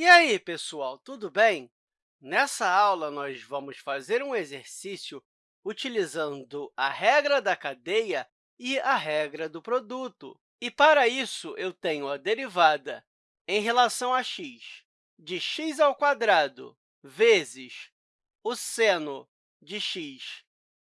E aí, pessoal, tudo bem? Nessa aula, nós vamos fazer um exercício utilizando a regra da cadeia e a regra do produto. E, para isso, eu tenho a derivada em relação a x de x ao quadrado vezes o seno de x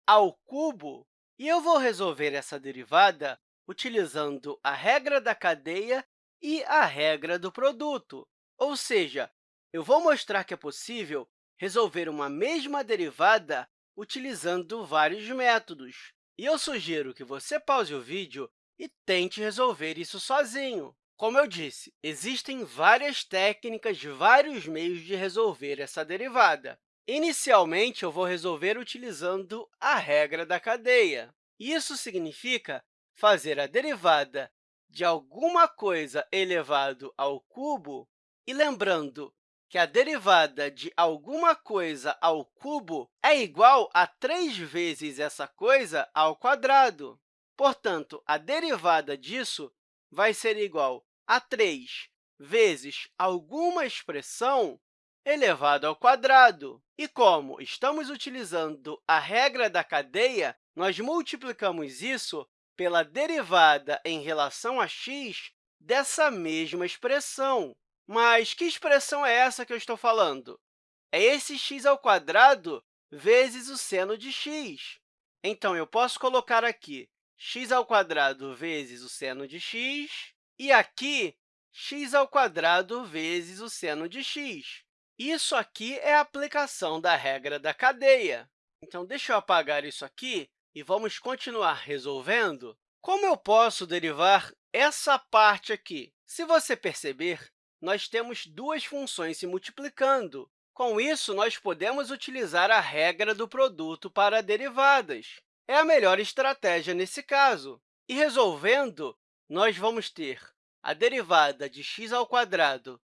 ao cubo, e eu vou resolver essa derivada utilizando a regra da cadeia e a regra do produto. Ou seja, eu vou mostrar que é possível resolver uma mesma derivada utilizando vários métodos. E eu sugiro que você pause o vídeo e tente resolver isso sozinho. Como eu disse, existem várias técnicas, vários meios de resolver essa derivada. Inicialmente, eu vou resolver utilizando a regra da cadeia. Isso significa fazer a derivada de alguma coisa elevado ao cubo e lembrando que a derivada de alguma coisa ao cubo é igual a 3 vezes essa coisa ao quadrado. Portanto, a derivada disso vai ser igual a 3 vezes alguma expressão elevado ao quadrado. E como estamos utilizando a regra da cadeia, nós multiplicamos isso pela derivada em relação a x dessa mesma expressão. Mas que expressão é essa que eu estou falando? É esse x ao quadrado vezes o seno de x. Então, eu posso colocar aqui x ao quadrado vezes o seno de x, e aqui x ao quadrado vezes o seno de x. Isso aqui é a aplicação da regra da cadeia. Então, deixa eu apagar isso aqui e vamos continuar resolvendo. Como eu posso derivar essa parte aqui? Se você perceber, nós temos duas funções se multiplicando. Com isso, nós podemos utilizar a regra do produto para derivadas. É a melhor estratégia nesse caso. E resolvendo, nós vamos ter a derivada de x ao quadrado,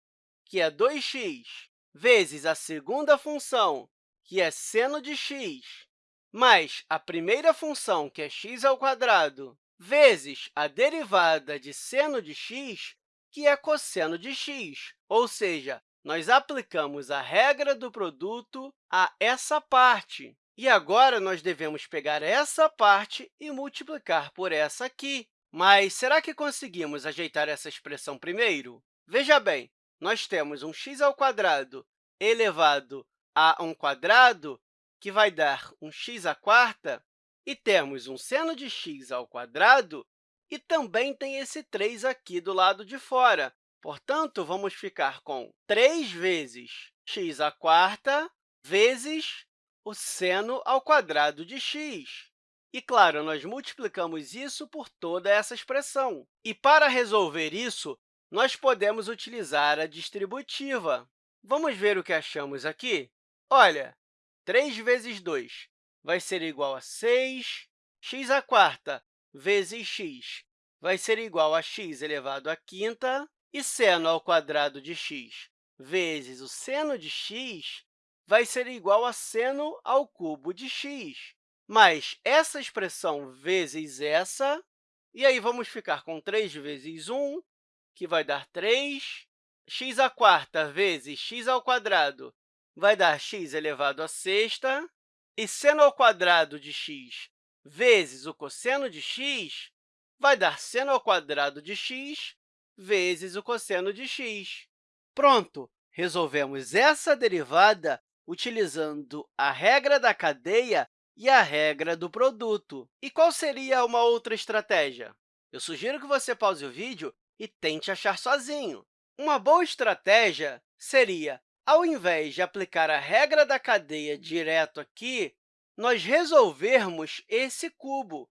que é 2x, vezes a segunda função, que é seno de x, mais a primeira função, que é x ao quadrado, vezes a derivada de seno de x, que é cosseno de x, ou seja, nós aplicamos a regra do produto a essa parte. E agora, nós devemos pegar essa parte e multiplicar por essa aqui. Mas será que conseguimos ajeitar essa expressão primeiro? Veja bem, nós temos um x ao quadrado elevado a um quadrado, que vai dar um x à quarta, e temos um seno de x ao quadrado, e também tem esse 3 aqui do lado de fora. Portanto, vamos ficar com 3 vezes x à vezes o seno ao quadrado de x. E, claro, nós multiplicamos isso por toda essa expressão. E, para resolver isso, nós podemos utilizar a distributiva. Vamos ver o que achamos aqui? Olha, 3 vezes 2 vai ser igual a 6, x à vezes x vai ser igual a x elevado à quinta, e seno ao quadrado de x vezes o seno de x vai ser igual a seno ao cubo de x. Mas essa expressão vezes essa, e aí vamos ficar com 3 vezes 1, que vai dar 3, x à quarta vezes x ao quadrado vai dar x elevado à sexta, e seno ao quadrado de x vezes o cosseno de x vai dar seno ao quadrado de x vezes o cosseno de x. Pronto! Resolvemos essa derivada utilizando a regra da cadeia e a regra do produto. E qual seria uma outra estratégia? Eu sugiro que você pause o vídeo e tente achar sozinho. Uma boa estratégia seria ao invés de aplicar a regra da cadeia direto aqui, nós resolvermos esse cubo,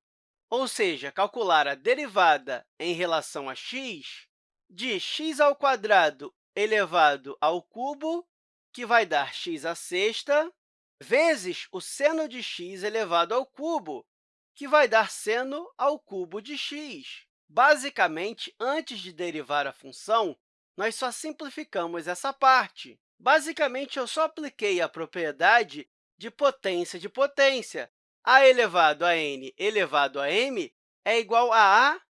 ou seja, calcular a derivada em relação a x de x ao quadrado elevado ao cubo, que vai dar x à sexta, vezes o seno de x elevado ao cubo, que vai dar seno ao cubo de x. Basicamente, antes de derivar a função, nós só simplificamos essa parte. Basicamente, eu só apliquei a propriedade de potência de potência. a elevado a n elevado a m é igual a a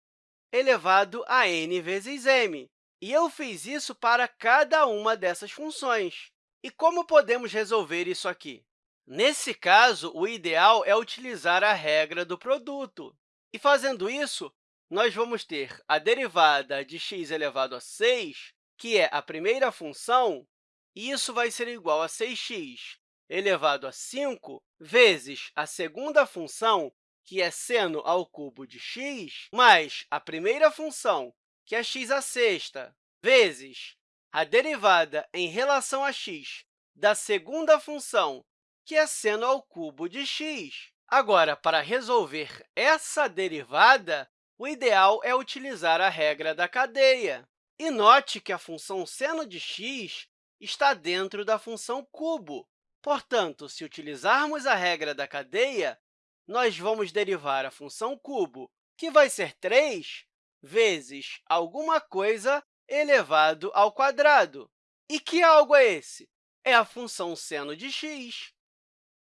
elevado a n vezes m. E eu fiz isso para cada uma dessas funções. E como podemos resolver isso aqui? Nesse caso, o ideal é utilizar a regra do produto. E, fazendo isso, nós vamos ter a derivada de x elevado a 6, que é a primeira função, e isso vai ser igual a 6x elevado a 5 vezes a segunda função, que é seno ao cubo de x, mais a primeira função, que é x à sexta, vezes a derivada em relação a x da segunda função, que é seno ao cubo de x. Agora, para resolver essa derivada, o ideal é utilizar a regra da cadeia. E note que a função seno de x está dentro da função cubo. Portanto, se utilizarmos a regra da cadeia, nós vamos derivar a função cubo, que vai ser 3 vezes alguma coisa elevado ao quadrado. E que algo é esse? É a função seno de x.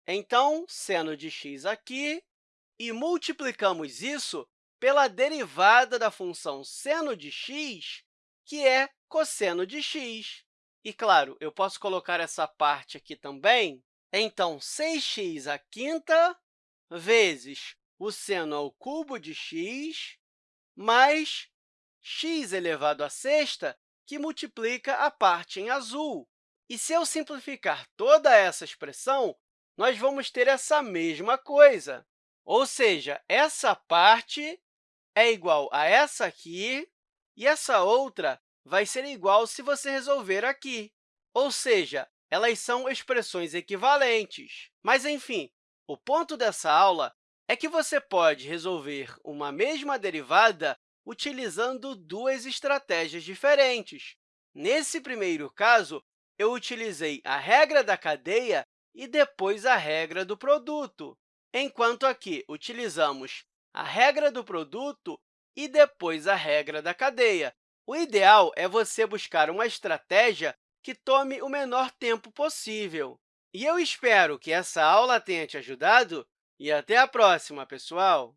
Então, seno de x aqui, e multiplicamos isso pela derivada da função seno de x, que é cosseno de x. E, claro, eu posso colocar essa parte aqui também. Então, 6x à quinta vezes o seno ao cubo de x mais x elevado à sexta, que multiplica a parte em azul. E se eu simplificar toda essa expressão, nós vamos ter essa mesma coisa. Ou seja, essa parte é igual a essa aqui, e essa outra vai ser igual se você resolver aqui. Ou seja, elas são expressões equivalentes. Mas, enfim, o ponto dessa aula é que você pode resolver uma mesma derivada utilizando duas estratégias diferentes. Nesse primeiro caso, eu utilizei a regra da cadeia e depois a regra do produto, enquanto aqui utilizamos a regra do produto e depois a regra da cadeia. O ideal é você buscar uma estratégia que tome o menor tempo possível. E eu espero que essa aula tenha te ajudado e até a próxima, pessoal!